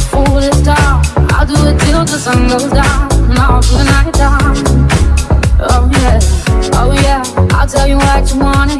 the fool this. I'll do it till the sun goes down and all through the night time. Oh yeah, oh yeah. I'll tell you what you wanna